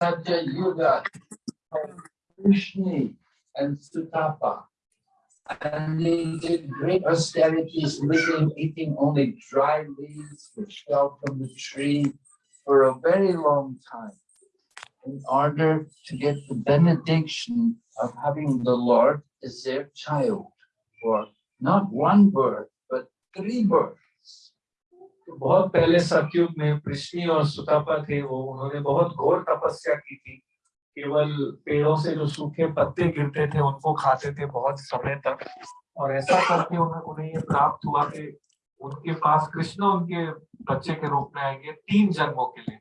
Satya Yuga, Krishna and Sutapa. And they did great austerities, living, eating only dry leaves which fell from the tree for a very long time in order to get the benediction of having the Lord as their child for not one birth, but three births. बहुत पहले सतयुग में कृष्णी और सुतापा थे वो उन्होंने बहुत घोर तपस्या की थी केवल पेड़ों से जो सूखे पत्ते गिरते थे उनको खाते थे बहुत समय तक और ऐसा करके उन्हें उन्हें ये प्राप्त हुआ कि उनके पास कृष्ण उनके बच्चे के रूप में आएँगे तीन जन्मों के लिए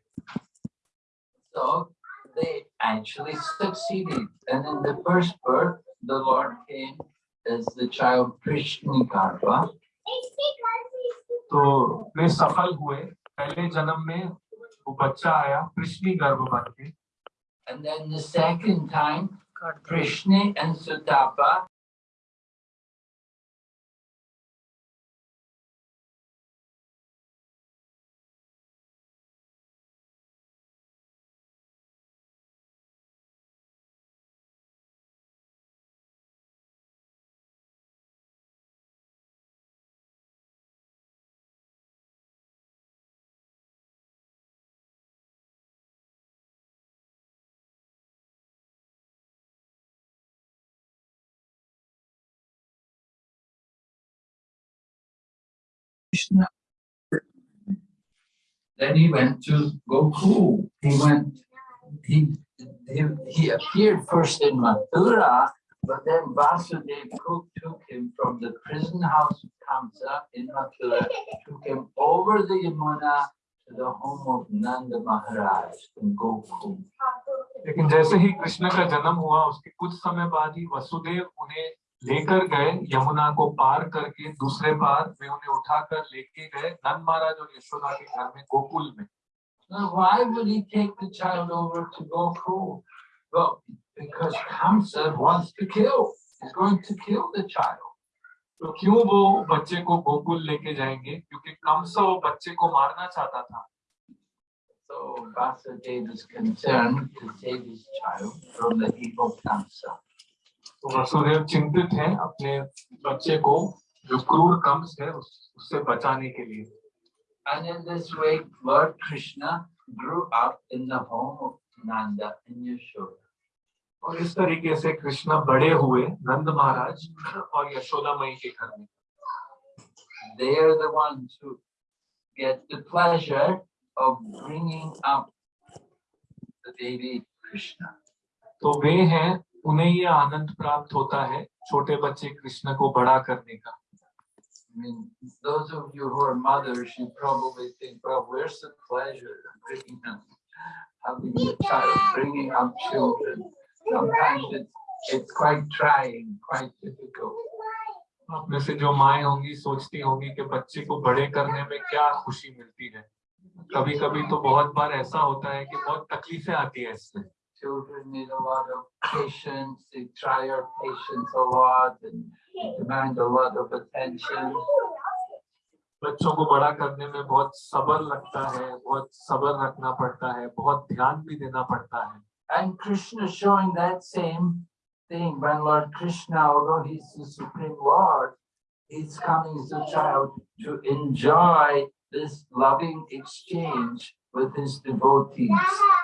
So they actually succeeded. And in the first birth, the Lord came as the child Krishna Garba. तो वे सफल हुए पहले जन्म में वो बच्चा आया कृष्णी गर्भ बन के And then the second time, Krishna and Sutapa Krishna. Then he went to Gokul. He went, he, he, he appeared first in Mathura, but then Vasudev took, took him from the prison house of Kamsa in Mathura, took him over the Yamuna to the home of Nanda Maharaj in Gokul. लेकिन जैसे ही कृष्ण का जन्म हुआ उसके कुछ समय बाद ही वसुदेव उन्हें लेकर गए यमुना को पार करके दूसरे पार में उन्हें उठाकर लेके गए नंद महाराज और यशोदा के घर में गोकुल में। तो क्यों वो बच्चे को गोकुल लेके जाएँगे? क्योंकि कमस वो बच्चे को मारना चाहता था। So तो वसुदेव चिंतित हैं अपने बच्चे को जो क्रूर कम से उससे बचाने के लिए। और इस तरीके से कृष्णा बड़े हुए नंद महाराज और यशोदा मई के घर में। They are the gate the of bringing up Devi Krishna तो वे हैं उन्हें ये आनंद प्राप्त होता है छोटे बच्चे कृष्ण को बड़ा करने का I mean, those of you who are mothers, you probably think, well, where's the pleasure of bringing up, having a child, bringing up children? Sometimes it's, it's quite trying, quite difficult. आप में से जो माए होंगी सोचती होंगी कि बच्चे को बड़े करने में क्या खुशी मिलती है कभी कभी तो बहुत बार ऐसा होता है कि बहुत तकलीफें आती है इससे Children need a lot of patience, they try our patience a lot and demand a lot of attention. बच्चों को बड़ा करने में बहुत सब्र लगता है बहुत सब्र रखना पड़ता है बहुत ध्यान भी देना पड़ता है And Krishna is showing that same thing when Lord Krishna, although he's the Supreme Lord, he's coming as a child to enjoy this loving exchange with his devotees,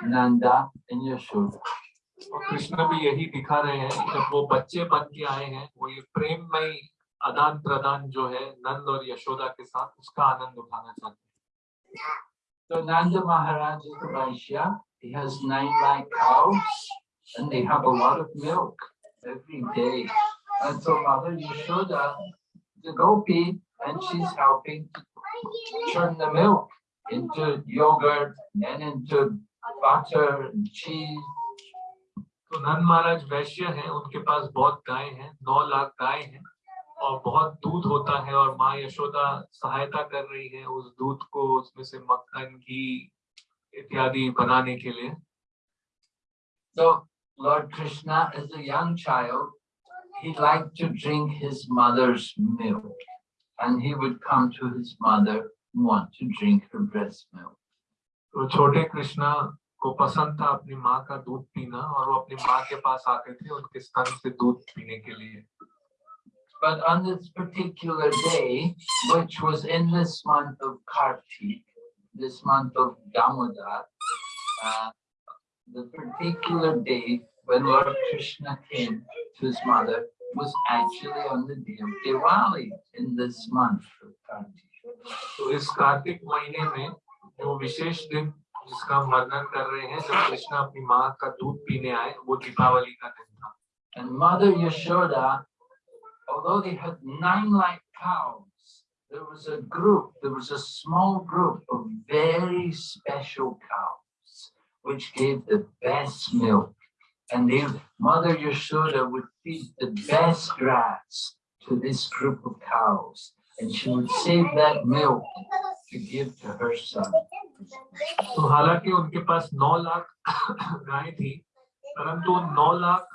Nanda and Yashoda. और कृष्ण भी यही दिखा रहे हैं जब वो बच्चे बन के आए हैं वो ये प्रेममय आदान प्रदान जो है नंद और यशोदा के साथ उसका आनंद उठाना चाहते हैं So Nanda Maharaj is a Vaishya. He has nine lakh cows and they have a lot of milk every day. And so Mother Yashoda is a gopi and she's helping to turn the milk into yogurt, then into butter and cheese. तो नंद महाराज वैश्य हैं उनके पास बहुत गाय हैं नौ लाख गाय हैं और बहुत दूध होता है और माँ यशोदा सहायता कर रही है उस दूध को उसमें से मक्खन घी इत्यादि बनाने के लिए तो Lord Krishna is a young child he like to drink his mother's milk and he would come to his mother want to drink her breast milk. तो छोटे कृष्णा को पसंद था अपनी माँ का दूध पीना और वो अपनी माँ के पास आते थे उनके स्तन से दूध पीने के लिए But on this particular day, which was in this month of Kartik, this month of Damodar, uh, the particular day when Lord Krishna came to his mother was actually on the day of Diwali in this month of Kartik. तो इस कार्तिक महीने में जो विशेष दिन जिसका हम वर्णन कर रहे हैं जब कृष्ण अपनी माँ का दूध पीने आए वो दीपावली का दिन था And Mother Yashoda, although they had nine like cows, there was a group, there was a small group of very special cows, which gave the best milk. And they, Mother Yashoda would feed the best grass to this group of cows. And she would save that milk to give to her son. तो हालाँकि उनके पास नौ लाख गाय थी परंतु उन नौ लाख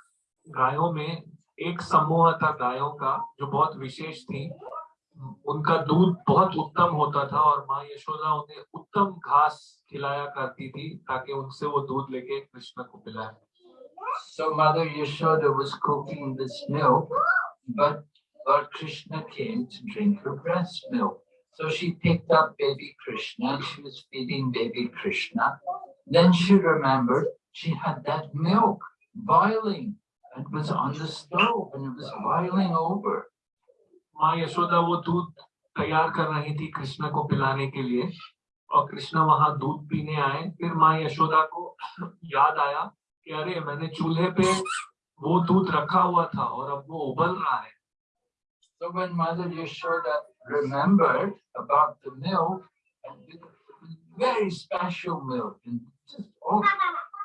गायों में एक समूह था गायों का जो बहुत विशेष थी उनका दूध बहुत उत्तम होता था और माँ यशोदा उन्हें उत्तम घास खिलाया करती थी ताकि उनसे वो दूध लेके कृष्ण को पिलाए So Mother Yashoda was cooking this milk, but Lord Krishna came to drink her breast milk. So she picked up baby Krishna and she was feeding baby Krishna. Then she remembered she had that milk boiling and was on the stove and it was boiling over. तैयार कर रही थी कृष्ण को पिलाने के लिए और कृष्ण वहाँ दूध पीने आए फिर माँ यशोदा को याद आया कि अरे मैंने चूल्हे पे वो दूध रखा हुआ था और अब वो उबल रहा है So when Mother Yashoda remembered about the milk, and it was very special milk, and just o-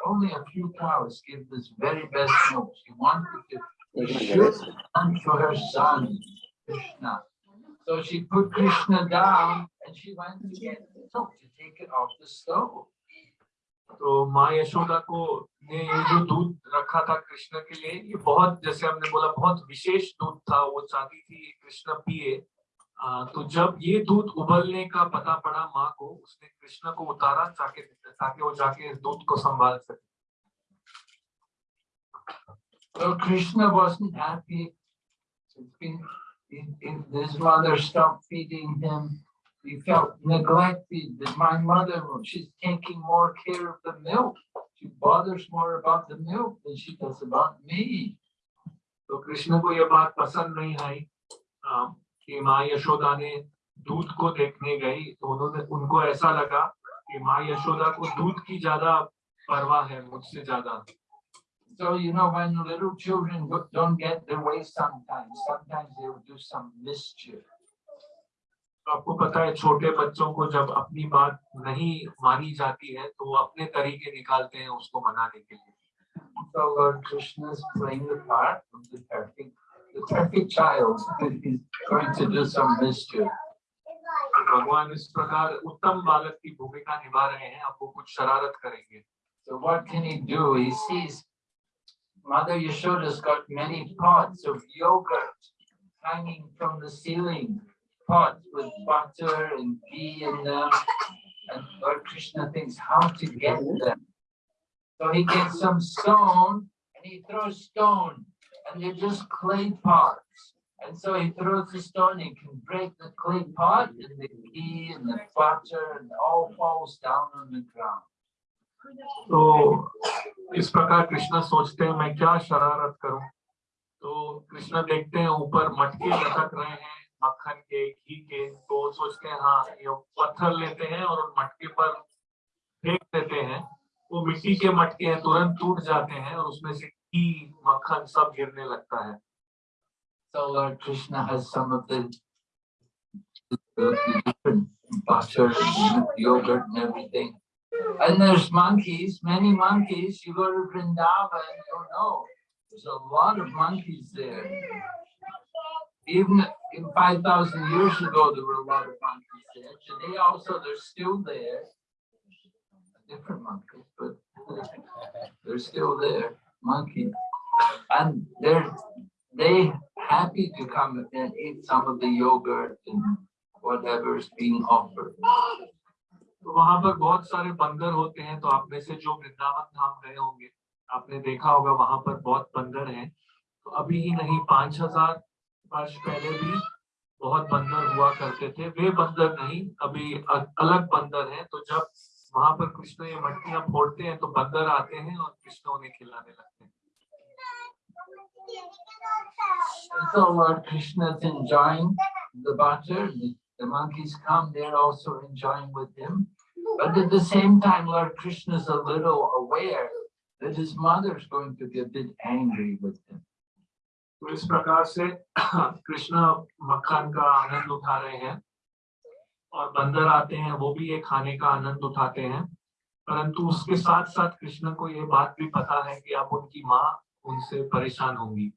only a few cows give this very best milk. She wanted to shoot unto her son, Krishna. So she put Krishna down and she went to get the milk to take it off the stove. तो माँ यशोदा को ने ये जो दूध रखा था कृष्ण के लिए ये बहुत जैसे हमने बोला बहुत विशेष दूध था वो चाहती थी कृष्ण पिए तो जब ये दूध उबलने का पता पड़ा माँ को उसने कृष्ण को उतारा ताकि ताकि वो जाके इस दूध को संभाल सके So Krishna wasn't happy. If, if his mother stopped feeding he felt neglected. That my mother, she's taking more care of the milk. She bothers more about the milk than she does about me. तो कृष्ण को ये बात पसंद नहीं आई कि माँ यशोदा ने दूध को देखने गई तो उन्होंने उनको ऐसा लगा कि माँ यशोदा को दूध की ज़्यादा परवाह है मुझसे ज़्यादा So, you know, when little children don't get their way sometimes, sometimes they will do some mischief. तो आपको पता है, छोटे बच्चों को जब अपनी बात नहीं मानी जाती है तो वो अपने तरीके निकालते हैं उसको मनाने के लिए। भगवान इस प्रकार उत्तम बालक की भूमिका निभा रहे हैं। अब वो कुछ शरारत करेंगे। So what can he do? He sees Mother Yashoda's got many pots of yogurt hanging from the ceiling. pots with butter and ghee in them. And Lord Krishna thinks how to get them. So he gets some stone and he throws stone and they're just clay pots. And so he throws the stone, he can break the clay pot and the ghee and the butter and all falls down on the ground. तो इस प्रकार कृष्ण सोचते हैं मैं क्या शरारत करूं तो कृष्ण देखते हैं ऊपर मटके लटक रहे हैं मक्खन के घी के तो सोचते हैं हाँ ये पत्थर लेते हैं और उन मटके पर फेंक देते हैं वो मिट्टी के मटके हैं तुरंत टूट जाते हैं और उसमें से घी मक्खन सब गिरने लगता है So Lord Krishna has some of the, the, different butter, yogurt and everything. And there's monkeys, many monkeys. You go to Vrindavan, you know, there's a lot of monkeys there. Even in 5,000 years ago, there were a lot of monkeys there. Today also, they're still there. Different monkeys, but they're still there, monkeys. And they're they happy to come and eat some of the yogurt and whatever's being offered. तो वहां पर बहुत सारे बंदर होते हैं तो आप में से जो वृंदावन धाम गए होंगे आपने देखा होगा वहां पर बहुत बंदर हैं तो अभी ही नहीं पांच हजार वर्ष पहले भी बहुत बंदर हुआ करते थे वे बंदर नहीं अभी अलग बंदर हैं तो जब वहाँ पर कृष्ण ये मटकियाँ फोड़ते हैं तो बंदर आते हैं और कृष्ण उन्हें खिलाने लगते हैं So Lord Krishna is enjoying the butter. The, the monkeys come, they're also enjoying with him. But at the same time, Lord Krishna is a little aware that his mother is going to be a bit angry with him. तो इस प्रकार से कृष्ण मक्खन का आनंद उठा रहे हैं और बंदर आते हैं वो भी ये खाने का आनंद उठाते हैं परंतु उसके साथ साथ कृष्ण को ये बात भी पता है कि अब उनकी माँ उनसे परेशान होंगी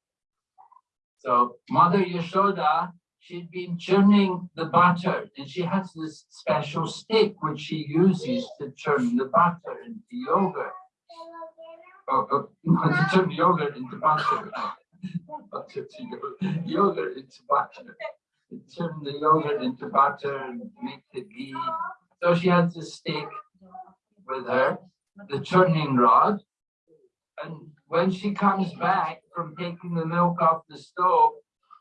So Mother Yashoda, she'd been churning the butter and she has this special stick which she uses to churn the butter into yogurt. Oh, oh, to turn yogurt into butter. Butter to yogurt, yogurt into butter. Turn the yogurt into butter and make the ghee. So she has this stick with her, the churning rod. And when she comes back from taking the milk off the stove,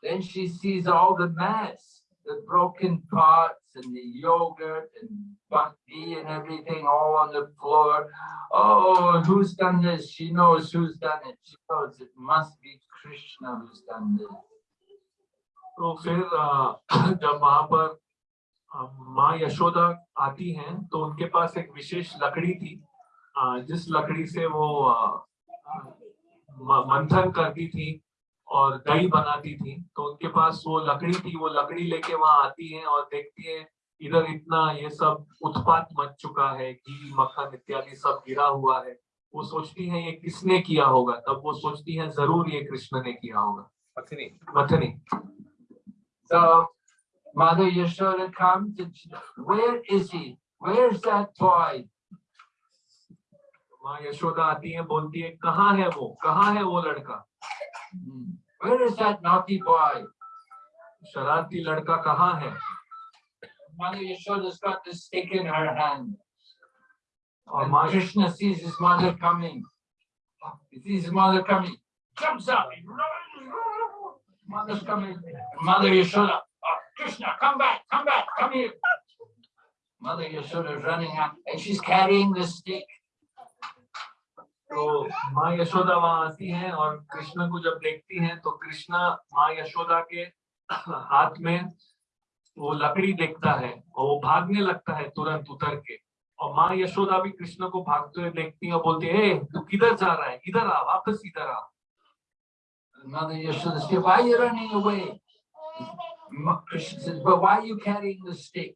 then she sees all the mess, the broken pots and the yogurt and bhakti and everything all on the floor. Oh, who's done this? She knows who's done it. She knows it must be Krishna who's done this. तो फिर अ, जब वहाँ पर अ, माँ यशोदा आती हैं तो उनके पास एक विशेष लकड़ी थी अ, जिस लकड़ी से वो मंथन करती थी और दही बनाती थी तो उनके पास वो लकड़ी थी वो लकड़ी लेके वहाँ आती है और देखती है इधर इतना ये सब उत्पात मच चुका है घी मक्खन इत्यादि सब गिरा हुआ है वो सोचती है ये किसने किया होगा तब वो सोचती है ज़रूर ये कृष्ण ने किया होगा मथनी So Mother Yashoda comes and she, where is he? Where's that toy? माँ यशोदा आती है बोलती है कहाँ है वो कहाँ है वो लड़का. Where is that naughty boy? शरारती लड़का कहाँ है Mother Yashoda's got the stick in her hand. और And माँ Krishna sees his mother coming. He sees his mother coming. Jumps up. Mother's coming. Mother Yashoda. Oh, Krishna, come back, come back, come here. Mother Yashoda is running out and she's carrying the stick. तो माँ यशोदा वहाँ आती हैं और कृष्ण को जब देखती हैं तो कृष्णा माँ यशोदा के हाथ में वो लकड़ी देखता है और वो भागने लगता है तुरंत उतर के और माँ यशोदा भी कृष्ण को भागते हुए देखती है और बोलती है तू किधर जा रहा है इधर आ वापस इधर आ Mother Yashoda says, why are you running away? Krishna says, but why are you carrying the stick?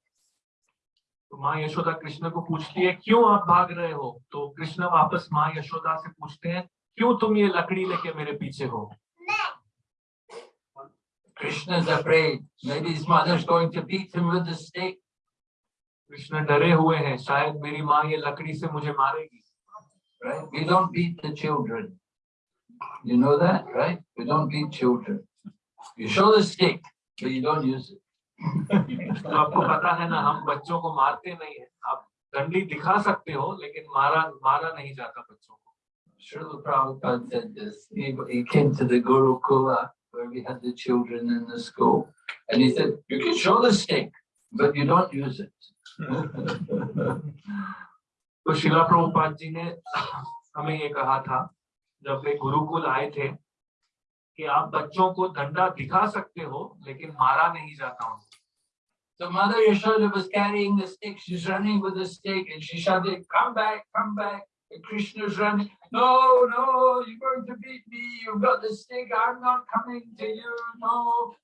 तो माँ यशोदा कृष्ण को पूछती है क्यों आप भाग रहे हो तो कृष्ण वापस माँ यशोदा से पूछते हैं क्यों तुम ये लकड़ी लेके मेरे पीछे हो Krishna is afraid. Maybe his mother's going to beat him with the stick. Krishna डरे हुए हैं शायद मेरी माँ ये लकड़ी से मुझे मारेगी right? We don't beat the children. You know that, right? We don't beat children. You show the stick, but you don't use it. तो आपको पता है ना हम बच्चों को मारते नहीं है आप डंडी दिखा सकते हो लेकिन मारा मारा नहीं जाता बच्चों को Srila Prabhupada said this. He, he came to the Gurukula where we had the children in the school. And he said, you can show the stick, but you don't use it. तो शिला प्रभुपाद जी ने हमें ये कहा था जब वे गुरुकुल आए थे कि आप बच्चों को डंडा दिखा सकते हो लेकिन मारा नहीं जाता उनको So Mother Yashoda was carrying the stick. She's running with the stick and she shouted, come back, come back. And Krishna's running. No, no, you're going to beat me. You've got the stick. I'm not coming to you. No.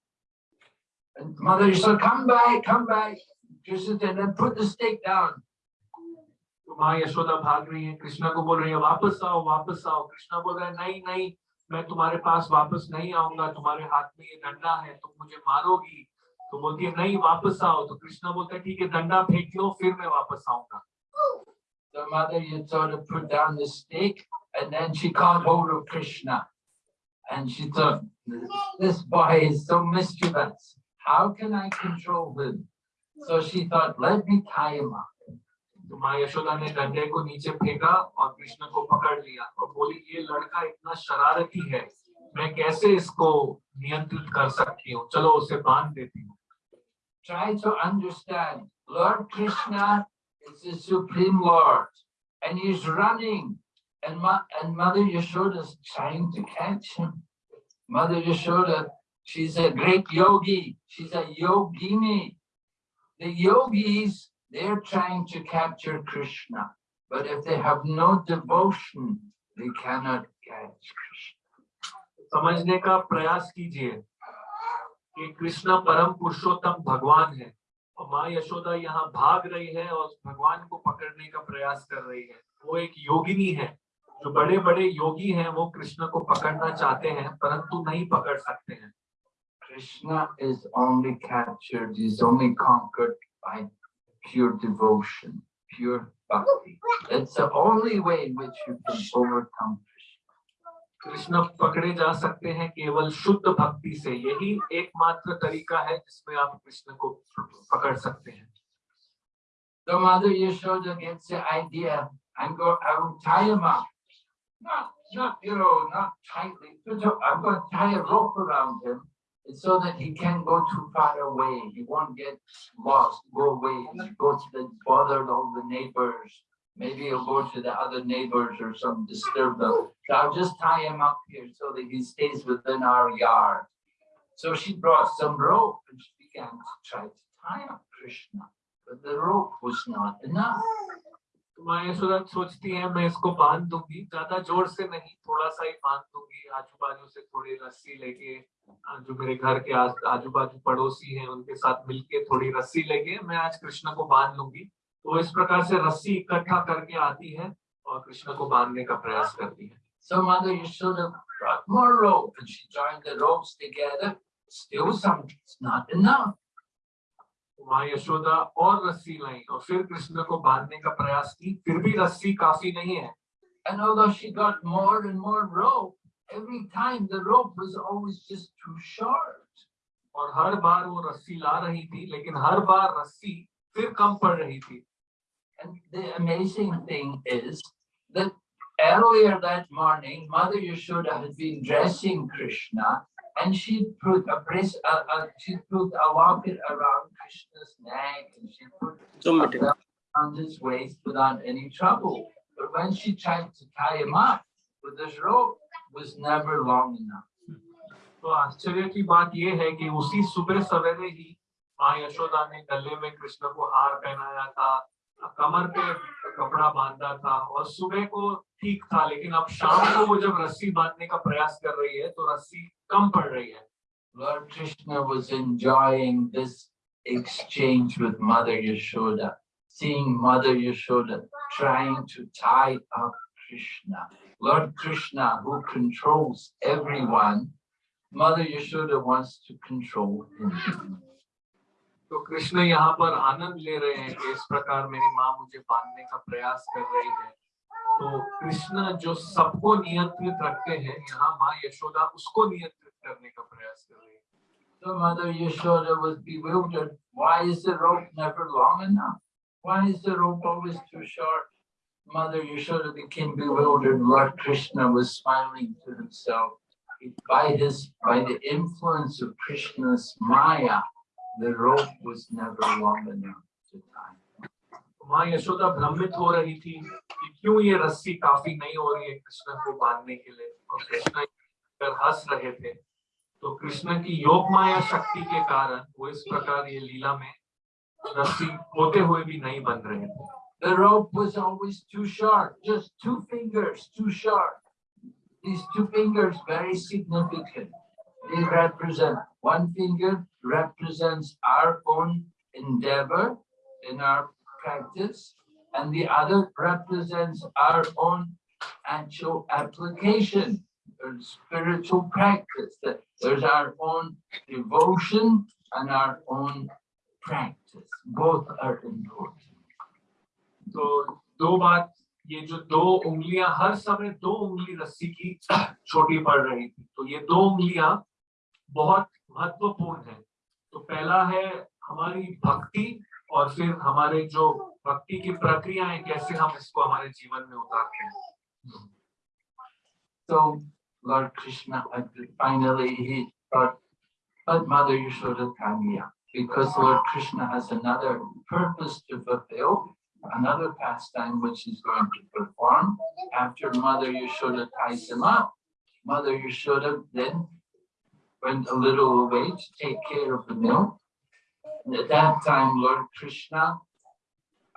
And Mother Yashoda, come back, come back. Krishna said, then put the stick down. तो माँ यशोदा भाग रही है कृष्णा को बोल रही है वापस आओ वापस आओ कृष्णा बोल रहा है नहीं नहीं मैं तुम्हारे पास वापस नहीं आऊंगा तुम्हारे हाथ में ये डंडा है तुम मुझे मारोगी तो बोलती है नहीं वापस आओ तो कृष्णा बोलता है ठीक है डंडा फेंक लो फिर मैं वापस आऊँगा So Mother Yashoda put down the stick and then she caught hold of Krishna. And she thought, this boy is so mischievous. How can I control him? So she thought, let me tie him up. तो माँ यशोदा ने डंडे को नीचे फेंका और कृष्ण को पकड़ लिया और बोली ये लड़का इतना शरारती है मैं कैसे इसको नियंत्रित कर सकती हूँ चलो उसे बाँध देती हूँ Try to understand. Lord Krishna is the Supreme Lord, and he's running, and, Ma and Mother Yashoda is trying to catch him. Mother Yashoda, she's a great yogi. She's a yogini. The yogis, they're trying to capture Krishna, but if they have no devotion, they cannot catch Krishna. समझने का प्रयास कीजिए कि कृष्ण परम पुरुषोत्तम भगवान है। और माँ यशोदा यहाँ भाग रही है और भगवान को पकड़ने का प्रयास कर रही है। वो एक योगिनी है। जो बड़े बड़े योगी हैं, वो कृष्ण को पकड़ना चाहते हैं, परंतु नहीं पकड़ सकते हैं। Krishna is only captured is only conquered by pure devotion pure bhakti it's the only way in which you can overcome Krishna पकड़े जा सकते हैं केवल शुद्ध भक्ति से यही एकमात्र तरीका है जिसमें आप कृष्ण को पकड़ सकते हैं The mother Yashoda gets the idea and go, I will tie him up. Not, not, you know, not tightly. I'm going to tie a rope around him so that he can't go too far away. He won't get lost, go away, go to the bother all the neighbors. Maybe he'll go to the other neighbors or some disturb them. So I'll just tie him up here so that he stays within our yard. So she brought some rope and she began to try to tie up Krishna, but the rope was not enough. तो है ही हैं लूँगी तो इस प्रकार से रस्सी इकट्ठा करके आती है और कृष्ण को बांधने का प्रयास करती है So Mother Yashoda brought more rope and she joined the ropes together. Still some, it's not enough. माँ यशोदा और रस्सी लाई और फिर कृष्ण को बांधने का प्रयास की फिर भी रस्सी काफ़ी नहीं है And although she got more and more rope, every time the rope was always just too short. और हर बार वो रस्सी ला रही थी लेकिन हर बार रस्सी फिर कम पड़ रही थी And the amazing thing is that earlier that morning, Mother Yashoda had been dressing Krishna and she put a brace, uh, uh, she put a locket around Krishna's neck and she put a belt around his waist without any trouble. But when she tried to tie him up with this rope, was never long enough. तो आश्चर्य की बात यह है कि उसी सुबह सवेरे ही माँ यशोदा ने गले में कृष्ण को हार पहनाया था कमर पे कपड़ा बांधा था और सुबह को ठीक था लेकिन अब शाम को वो जब रस्सी बांधने का प्रयास कर रही है तो रस्सी कम पड़ रही है Lord Krishna was enjoying this exchange with Mother Yashoda, seeing Mother Yashoda trying to tie up Krishna. Lord Krishna, who controls everyone, Mother Yashoda wants to control him. तो कृष्ण यहाँ पर आनंद ले रहे हैं कि इस प्रकार मेरी माँ मुझे बांधने का प्रयास कर रही है तो कृष्ण जो सबको नियंत्रित रखते हैं यहाँ माँ यशोदा उसको नियंत्रित करने का प्रयास कर रही है So Mother Yashoda was bewildered. Why is the rope never long enough? Why is the rope always too short? Mother Yashoda became bewildered. Lord Krishna was smiling to himself. By his, by the influence of Krishna's Maya, the rope was never long enough to tie. माँ यशोदा भ्रमित हो रही थी कि क्यों ये रस्सी काफ़ी नहीं हो रही है कृष्ण को बांधने के लिए और कृष्ण कर हंस रहे थे तो कृष्ण की योग माया शक्ति के कारण वो इस प्रकार ये लीला में रस्सी होते हुए भी नहीं बन रहे थे The rope was always too short, just two fingers too short. These two fingers very significant. They represent one finger represents our own endeavor in our practice, and the other represents our own actual application or spiritual practice. That there's our own devotion and our own practice. Both are important. So, दो बात ये जो दो उंगलियां हर समय दो उंगली रस्सी की छोटी पड़ रही थी तो ये दो उंगलियां बहुत महत्वपूर्ण है तो पहला है हमारी भक्ति और फिर हमारे जो भक्ति की प्रक्रियाएँ कैसे हम इसको हमारे जीवन में उतारते हैं Lord Krishna uh, finally he but Mother Yashoda come because Lord Krishna has another purpose to fulfill, another pastime which he's going to perform. After Mother Yashoda ties him up, Mother Yashoda then went a little away to take care of the milk. And at that time, Lord Krishna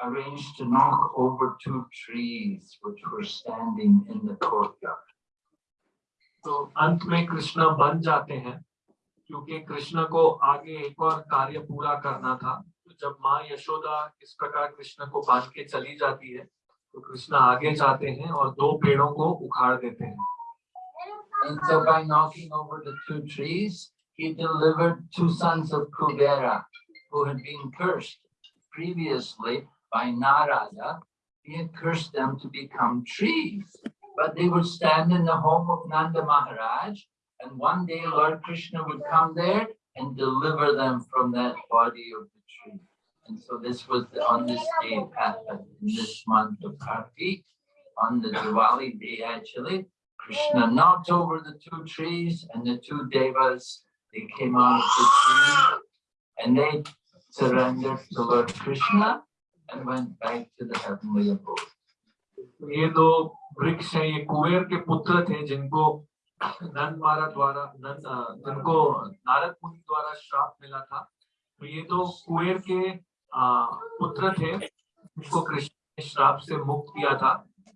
arranged to knock over two trees which were standing in the courtyard. तो अंत में कृष्ण बन जाते हैं क्योंकि कृष्ण को आगे एक और कार्य पूरा करना था तो जब माँ यशोदा इस प्रकार कृष्ण को बाँध के चली जाती है तो कृष्ण आगे जाते हैं और दो पेड़ों को उखाड़ देते हैं And so by knocking over the two trees, he delivered two sons of Kubera who had been cursed previously by Narada. He had cursed them to become trees, but they would stand in the home of Nanda Maharaj. And one day Lord Krishna would come there and deliver them from that body of the tree. And so this was the- on this day happened, in this month of Kartik, on the Diwali day actually. Krishna knocked over the two trees and the two devas, they came out of the tree and they surrendered to Lord Krishna and went back to the heavenly abode. ये दो वृक्ष हैं ये कुबेर के पुत्र थे जिनको नंद महाराज द्वारा नंद जिनको नारद मुनि द्वारा श्राप मिला था तो ये दो कुबेर के पुत्र थे जिनको कृष्ण ने श्राप से मुक्त किया था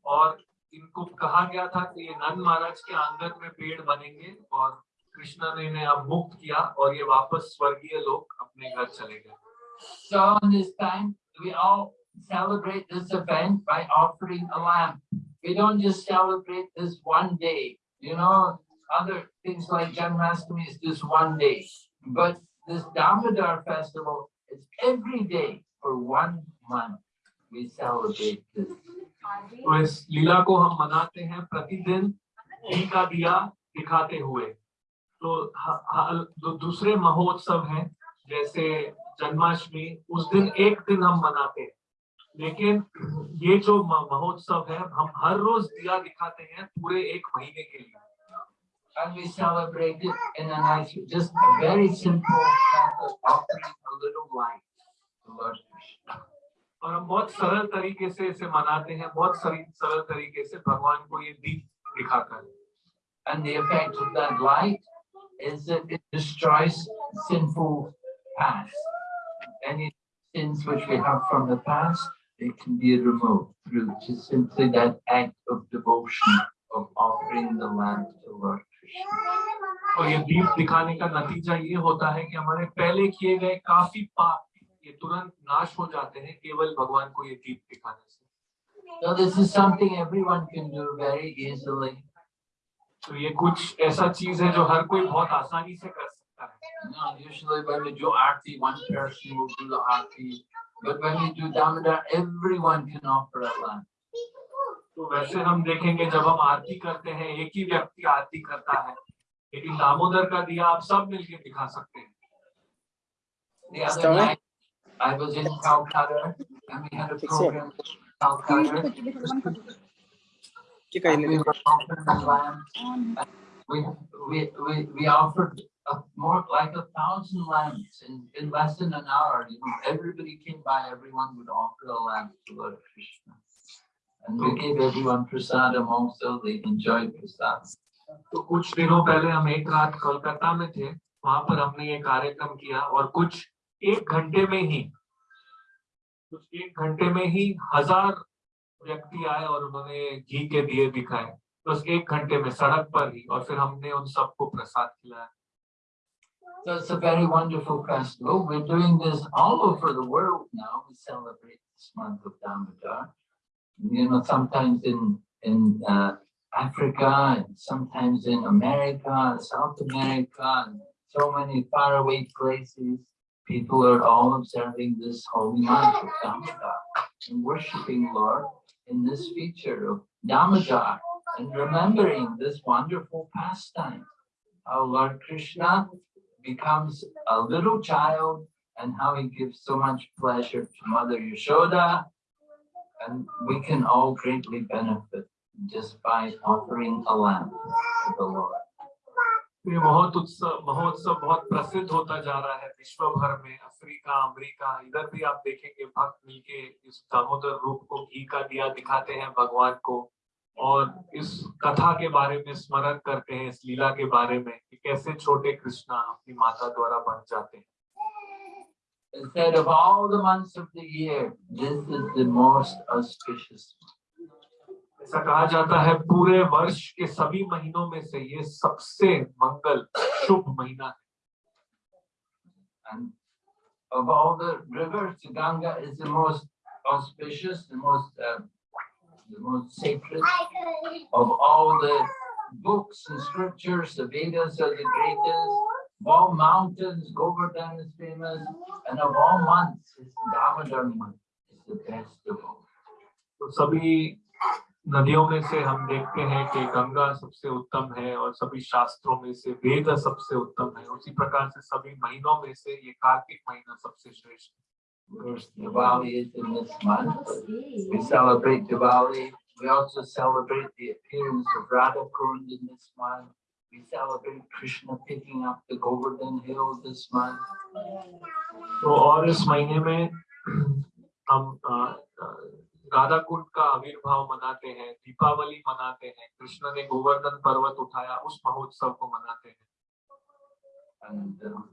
और इनको कहा गया था कि ये नंद महाराज के आंगन में पेड़ बनेंगे और कृष्ण ने इन्हें अब मुक्त किया और ये वापस स्वर्गीय लोग अपने घर चले गए So on this time, we all celebrate this event by offering a lamb. We don't just celebrate this one day, you know, other things like Janmashtami is just one day. But this Damodar festival is every day for one month. We celebrate this. इस लीला को हम मनाते हैं प्रतिदिन घी का दिया दिखाते हुए। तो ह- दूसरे महोत्सव हैं जैसे जन्माष्टमी उस दिन एक दिन हम मनाते हैं। लेकिन ये जो महोत्सव है हम हर रोज दिया दिखाते हैं पूरे एक महीने के लिए। And we celebrate it in a nice, just a very simple offering a little light. To Lord Krishna. और हम बहुत सरल तरीके से इसे मनाते हैं बहुत सरल सरल तरीके से भगवान को ये दीप दिखाकर And the effect of that light is that it destroys sinful past. Any sins which we have from the past, they can be removed through just simply that act of devotion of offering the lamb to Lord Krishna. और ये दीप दिखाने का नतीजा ये होता है कि हमारे पहले किए गए काफ़ी पाप ये तुरंत नाश हो जाते हैं केवल भगवान को ये दीप दिखाने से So this is something everyone can do very easily. तो ये कुछ ऐसा चीज़ है जो हर कोई बहुत आसानी से कर सकता है You usually when we do aarti, one person will do the aarti. But when we do Damodar, everyone can offer a lamb. तो वैसे हम देखेंगे जब हम आरती करते हैं एक ही व्यक्ति आरती करता है लेकिन दामोदर का दिया आप सब मिलके दिखा सकते हैं The other night, I was in Calcutta and we had a Fix it. program in Calcutta. के कहीं and We ले were offering lambs. We, we, we, we offered a more like a thousand lambs in, in less than an hour. You know, everybody came by, everyone would offer a lamb to Lord Krishna. And we gave everyone prasadam also, they enjoyed prasadam. तो कुछ दिनों पहले हम एक रात कोलकाता में थे वहां पर हमने ये कार्यक्रम किया और कुछ एक घंटे में ही कुछ एक घंटे में ही हजार व्यक्ति आए और उन्होंने घी के दिए दिखाए बस एक घंटे में सड़क पर ही और फिर हमने उन सबको प्रसाद खिलाया So it's a very wonderful festival. We're doing this all over the world now. We celebrate this month of Damodar. You know, sometimes in in uh, Africa, and sometimes in America, South America, and so many faraway places. People are all observing this holy month of Damodar and worshiping Lord in this feature of Damodar and remembering this wonderful pastime. How Lord Krishna becomes a little child and how he gives so much pleasure to Mother Yashoda And we can all greatly benefit just by offering a lamp to the Lord. ये बहुत उत्सव महोत्सव बहुत प्रसिद्ध होता जा रहा है विश्व भर में अफ्रीका अमेरिका इधर भी आप देखेंगे भक्त मिलके इस दामोदर रूप को घी का दिया दिखाते हैं भगवान को और इस कथा के बारे में स्मरण करते हैं इस लीला के बारे में कि कैसे छोटे कृष्णा अपनी माता द्वारा बन जाते हैं said of all the months of the year, this is the most auspicious. ऐसा कहा जाता है पूरे वर्ष के सभी महीनों में से ये सबसे मंगल शुभ महीना है And of all the rivers, the Ganga is the most auspicious, the most, uh, the most sacred. Of all the books and scriptures, the Vedas are the greatest. Of all mountains, Govardhan is famous. And of all months, it's Damodar month is the best of all. तो सभी नदियों में से हम देखते हैं कि गंगा सबसे उत्तम है और सभी शास्त्रों में से वेद सबसे उत्तम है उसी प्रकार से सभी महीनों में से ये कार्तिक महीना सबसे श्रेष्ठ है. We celebrate Diwali. We also celebrate the appearance of Radha Kund in this month. We celebrate Krishna picking up the Govardhan hill this month. तो और इस महीने में हम अ, अ, राधा कुंड का आविर्भाव मनाते हैं दीपावली मनाते हैं कृष्ण ने गोवर्धन पर्वत उठाया उस महोत्सव को मनाते हैं And um,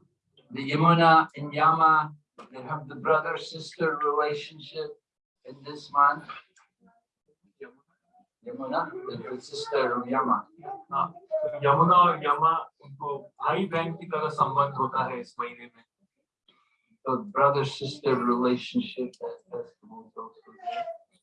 the Yamuna and Yama, they have the brother-sister relationship in this month. Yamuna, the sister of Yama. हाँ, तो यमुना और यमा उनको भाई बहन की तरह संबंध होता है इस महीने में So brother-sister relationship that festival also there.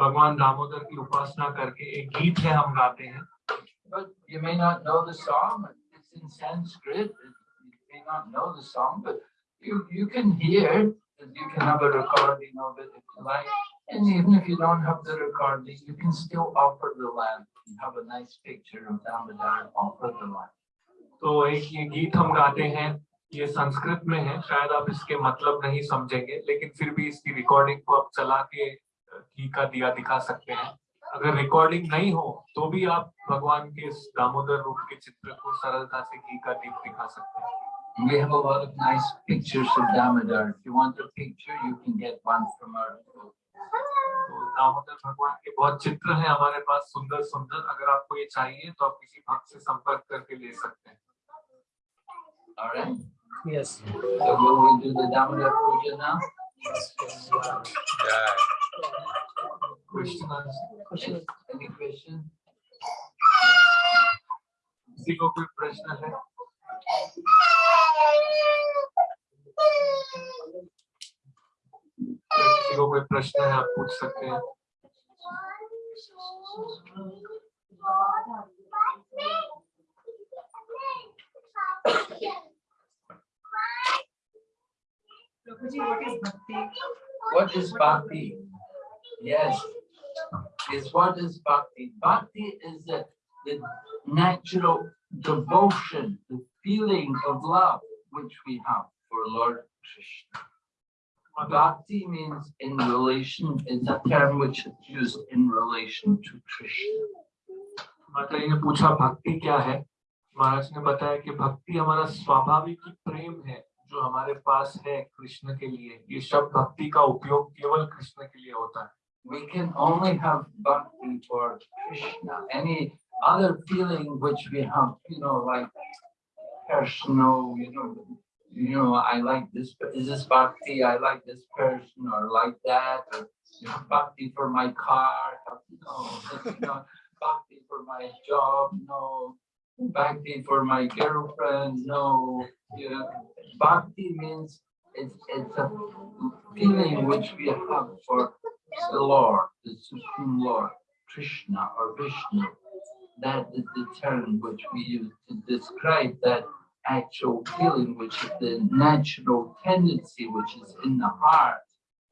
भगवान दामोदर की उपासना करके एक गीत है हम गाते हैं But you may not know the song. It's in Sanskrit. You may not know the song, but you, you can hear. You can have a recording of it if you like. And even if you don't have the recording, you can still offer the lamb. You have a nice picture of Damodar offer the lamb. तो एक ये गीत हम गाते हैं ये संस्कृत में है शायद आप इसके मतलब नहीं समझेंगे लेकिन फिर भी इसकी रिकॉर्डिंग को आप चला के अ, घी का दिया दिखा सकते हैं अगर रिकॉर्डिंग नहीं हो तो भी आप भगवान के इस दामोदर रूप के चित्र को सरलता से घी का दीप दिखा सकते हैं we have a lot of nice pictures of Damodar. If you want a picture, you can get one from our book. तो दामोदर भगवान के बहुत चित्र हैं हमारे पास सुंदर सुंदर अगर आपको ये चाहिए तो आप किसी भक्त से संपर्क करके ले सकते हैं All right. Yes. So will we do the Damodar Puja now? किसी को कोई प्रश्न है किसी को कोई प्रश्न है आप पूछ सकते हैं Prabhuji, what is bhakti? What is bhakti? Yes. Is what is bhakti? Bhakti is the, the natural devotion, the feeling of love which we have for Lord Krishna. Bhakti means in relation, it's a term which is used in relation to Krishna. माता जी ने पूछा भक्ति क्या है महाराज ने बताया कि भक्ति हमारा स्वाभाविक ही प्रेम है जो हमारे पास है कृष्ण के लिए ये शब्द भक्ति का उपयोग केवल कृष्ण के लिए होता है We can only have bhakti for Krishna. Any other feeling which we have, you know, like personal, you know, you know, I like this, is this bhakti? I like this person or like that, or you know, bhakti for my car, no, that's not bhakti for my job, no, bhakti for my girlfriend, no. You know, bhakti means it's, it's a feeling which we have for the Lord, the Supreme Lord, Krishna or Vishnu. That is the term which we use to describe that actual feeling, which is the natural tendency which is in the heart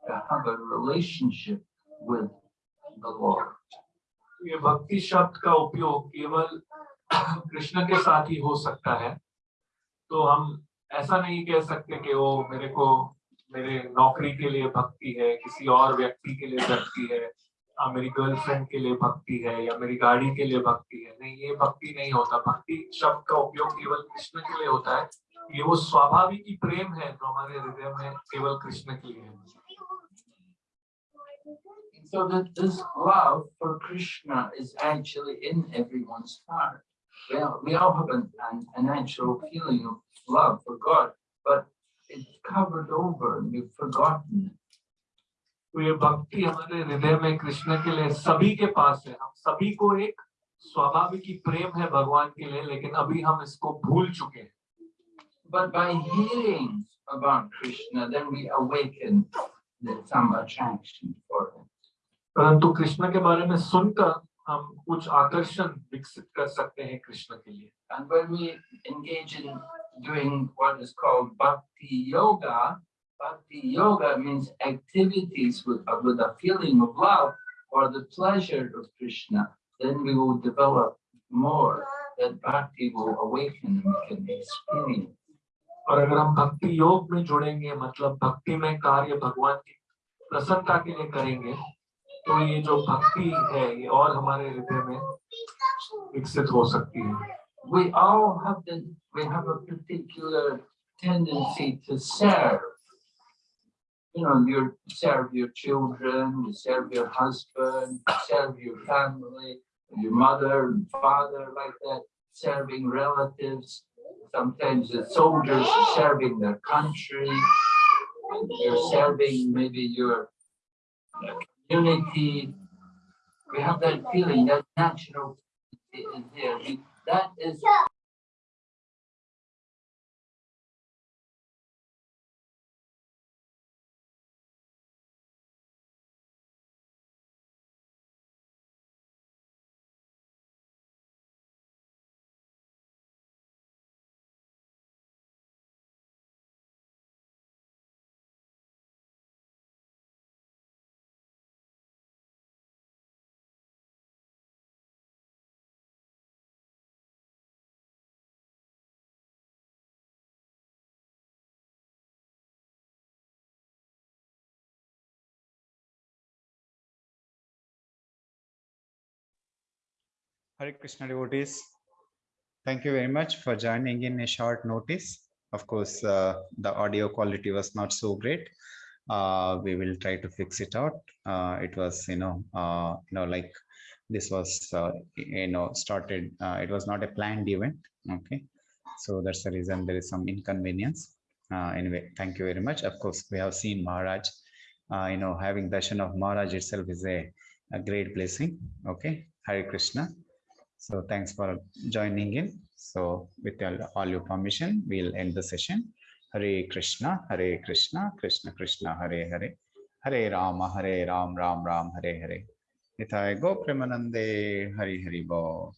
to have a relationship with the Lord. ये भक्ति शब्द का उपयोग केवल कृष्ण के साथ ही हो सकता है। तो हम ऐसा नहीं कह सकते कि वो मेरे को, मेरे नौकरी के लिए भक्ति है, किसी और व्यक्ति के लिए भक्ति है मेरी गर्लफ्रेंड के लिए भक्ति है, या मेरी गाड़ी के लिए भक्ति है। नहीं, ये भक्ति नहीं होता। भक्ति शब्द का उपयोग केवल कृष्ण के लिए होता है। ये वो स्वाभाविक ही प्रेम है जो हमारे हृदय में केवल कृष्ण के लिए है। So that this love for Krishna is actually in everyone's heart. Well, we all have an, an, a natural feeling of love for God, but it's covered over and we've forgotten it. तो ये भक्ति हमारे हृदय में कृष्ण के लिए सभी के पास है हम सभी को एक स्वाभाविक ही प्रेम है भगवान के लिए लेकिन अभी हम इसको भूल चुके हैं But by hearing about Krishna, then we awaken the, some attraction for him. परंतु कृष्ण के बारे में सुनकर हम कुछ आकर्षण विकसित कर सकते हैं कृष्ण के लिए And when we engage in doing what is called bhakti yoga, bhakti yoga means activities with, uh, with a feeling of love or the pleasure of Krishna, then we will develop more that bhakti will awaken and we can experience. और अगर हम भक्ति योग में जुड़ेंगे मतलब भक्ति में कार्य भगवान की प्रसन्नता के लिए करेंगे तो ये जो भक्ति है ये और हमारे हृदय में विकसित हो सकती है We all have the, we have a particular tendency to serve. You know, you serve your children, you serve your husband, you serve your family, your mother and father, like that, serving relatives. Sometimes the soldiers are serving their country. You're serving maybe your community. We have that feeling, that natural is there. That is Hare Krishna devotees. Thank you very much for joining in a short notice. Of course, uh, the audio quality was not so great. Uh, we will try to fix it out. Uh, it was, you know, uh, you know, like this was, uh, you know, started. Uh, it was not a planned event. Okay, so that's the reason there is some inconvenience. Anyway, thank you very much. Of course, we have seen Maharaj. You know, having darshan of Maharaj itself is a, a great blessing. Okay, Hare Krishna. So thanks for joining in. So with all, your permission, we'll end the session. Hare Krishna, Hare Krishna, Krishna Krishna, Hare Hare, Hare Rama, Hare Ram, Ram Ram, Hare Hare. Nitai Go Premanande, Hari Hari Bo.